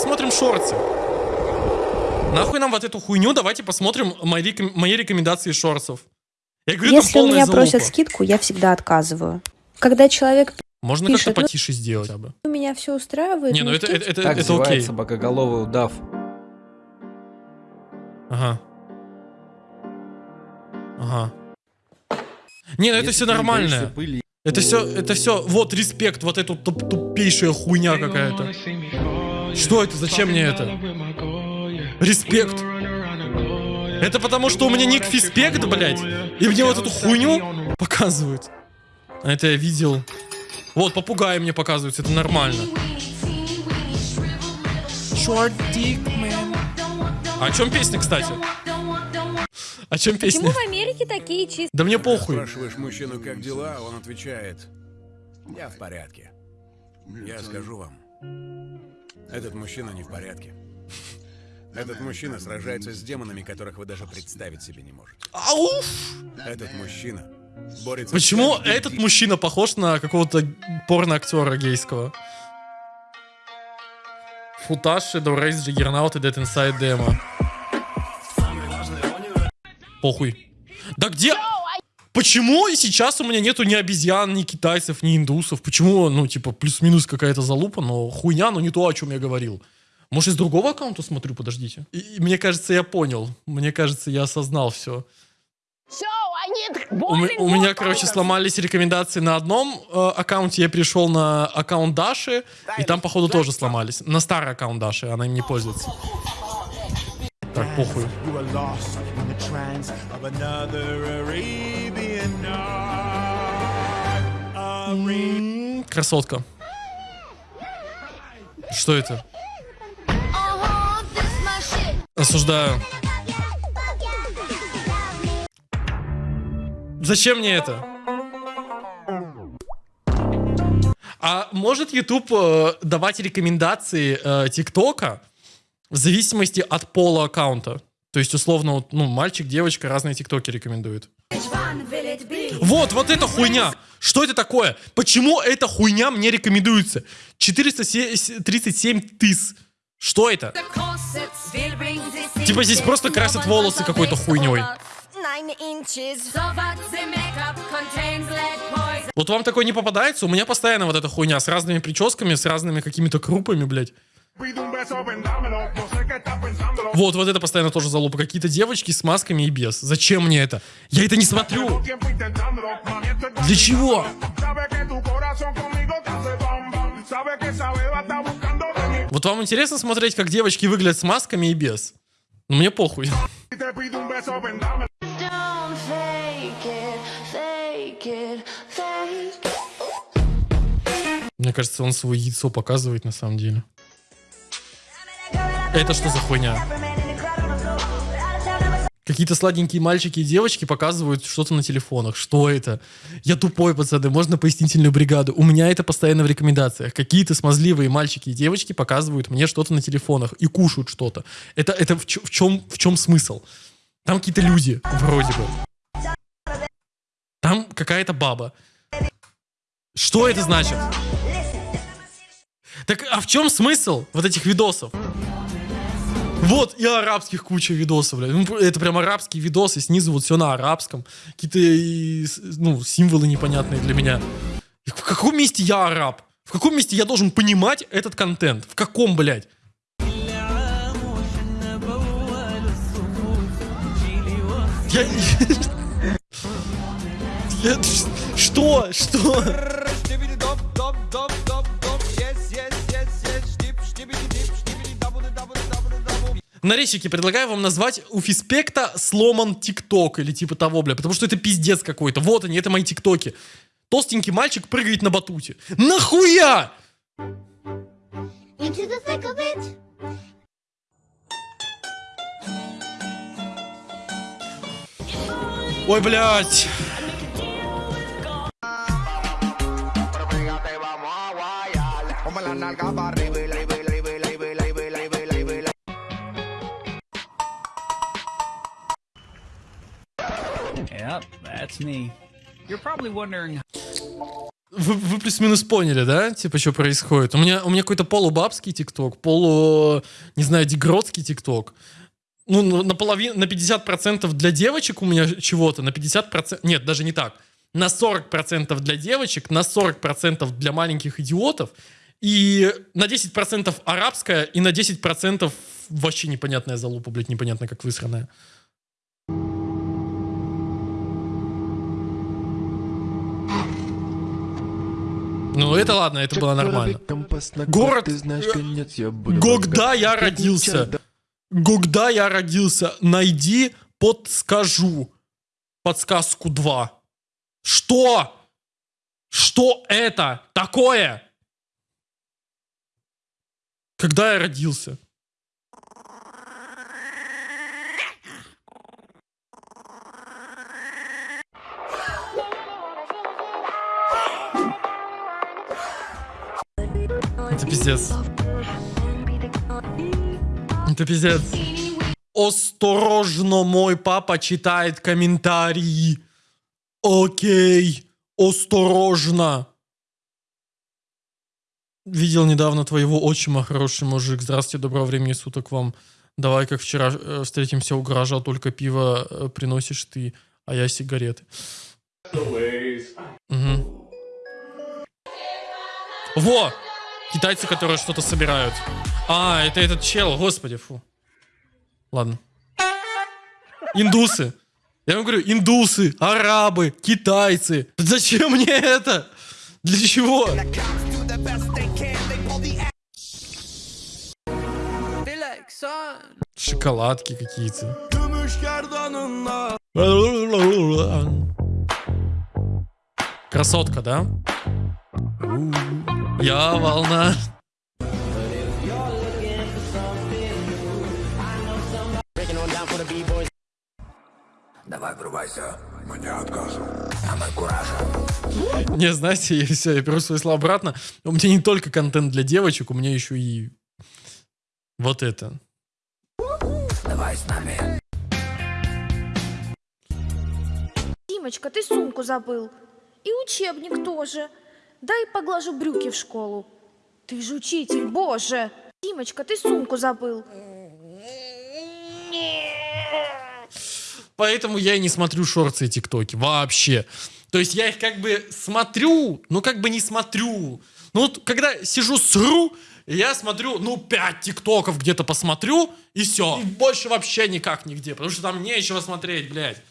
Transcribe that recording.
посмотрим шорты. Нахуй нам вот эту хуйню, давайте посмотрим мои, реком- мои рекомендации шорцев. Я говорю, Если у меня залупа. просят скидку, я всегда отказываю. Когда человек Можно пишет, как-то ну- потише сделать. хотя бы. у меня все устраивает, Не, ну ну, это, это, это, Так это окей. собакоголовый удав. Ага. Ага. Не, ну это все нормально. пыли, Это все, это все, вот респект, вот эту туп- тупейшая хуйня какая-то. Что это? Зачем мне это? Респект. Это потому, что у меня ник фиспект, блядь, и мне вот эту хуйню показывают. А Это я видел. Вот, попугаи мне показываются, это нормально. Short dick, man. А о чем песня, кстати? О чем песня? Почему в Америке такие чистые? Да мне похуй. Спрашиваешь мужчину, как дела, он отвечает, я в порядке. Я скажу вам, этот мужчина не в порядке. Этот мужчина сражается с демонами, которых вы даже представить себе не можете. Ауф! Этот мужчина борется Почему с этот мужчина похож на какого-то порно-актера гейского? Shadow Race, Juggernaut и Dead Inside Demo. Похуй. Да где... Почему сейчас у меня нету ни обезьян, ни китайцев, ни индусов? Почему, ну, типа, плюс-минус какая-то залупа, но хуйня, но не то, о чем я говорил. Может, из другого аккаунта смотрю, подождите. И, и мне кажется, я понял. Мне кажется, я осознал все. У, у меня, короче, сломались рекомендации на одном э, аккаунте. Я перешел на аккаунт Даши, и там, походу, тоже сломались. На старый аккаунт Даши, она им не пользуется. Так, похуй. Красотка. Что это? Осуждаю. Зачем мне это? А может YouTube э, давать рекомендации э, ТикТока в зависимости от пола аккаунта? То есть, условно, ну, мальчик, девочка, разные ТикТоки рекомендуют. Вот, вот эта хуйня. Что это такое? Почему эта хуйня мне рекомендуется? 437 тыс. Что это? Типа здесь просто красят волосы какой-то хуйней. Вот вам такое не попадается? У меня постоянно вот эта хуйня с разными прическами, с разными какими-то крупами, блядь. Вот, вот это постоянно тоже залупа. Какие-то девочки с масками и без. Зачем мне это? Я это не смотрю. Для чего? Вот вам интересно смотреть, как девочки выглядят с масками и без? Ну, мне похуй. Мне кажется, он свое яйцо показывает на самом деле. Это что за хуйня? Какие-то сладенькие мальчики и девочки показывают что-то на телефонах. Что это? Я тупой, пацаны, можно пояснительную бригаду. У меня это постоянно в рекомендациях. Какие-то смазливые мальчики и девочки показывают мне что-то на телефонах и кушают что-то. Это, это в, в чем, в чем смысл? Там какие-то люди, вроде бы. Там какая-то баба. Что это значит? Так, а в чем смысл вот этих видосов? Вот, и арабских куча видосов, блядь. Ну, это прям арабские видосы, снизу вот все на арабском. Какие-то, ну, символы непонятные для меня. В каком месте я араб? В каком месте я должен понимать этот контент? В каком, блядь? Я... Я... Что? Что? Нарезчики, предлагаю вам назвать у Фиспекта сломан ТикТок или типа того, бля, потому что это пиздец какой-то. Вот они, это мои ТикТоки. Толстенький мальчик прыгает на батуте. Нахуя? It. Ой, блядь. Вы, вы плюс-минус поняли, да? Типа, что происходит? У меня, у меня какой-то полубабский тикток, полу, не знаю, дегродский тикток. Ну, на- наполовину, на 50% для девочек у меня чего-то, на 50%... Нет, даже не так. На 40% для девочек, на 40% для маленьких идиотов, и на 10% арабская, и на 10% вообще непонятная залупа, блядь, непонятно как высранная. Ну, это ладно, это было нормально. Город, Когда я родился, когда я родился, найди подскажу. Подсказку 2. Что? Что это такое? Когда я родился? Это пиздец. Это пиздец. Осторожно, мой папа читает комментарии. Окей, осторожно. Видел недавно твоего отчима, хороший мужик. Здравствуйте, доброго времени суток вам. Давай, как вчера э, встретимся у гаража, только пиво э, приносишь ты, а я сигареты. Мгм. Во! Китайцы, которые что-то собирают. А, это этот чел, господи, фу. Ладно. Индусы. Я вам говорю, индусы, арабы, китайцы. Зачем мне это? Для чего? Шоколадки какие-то. Красотка, да? Я волна. Давай врубайся. Мне отказу. Самый Не, знаете, я все, я беру свои слова обратно. У меня не только контент для девочек, у меня еще и вот это. Давай с нами. Димочка, ты сумку забыл. И учебник тоже. Дай поглажу брюки в школу. Ты же учитель, боже. Димочка, ты сумку забыл. Поэтому я и не смотрю шорты и тиктоки. Вообще. То есть я их как бы смотрю, но как бы не смотрю. Ну вот когда сижу сру, я смотрю, ну, 5 тиктоков где-то посмотрю, и все. И больше вообще никак нигде, потому что там нечего смотреть, блядь.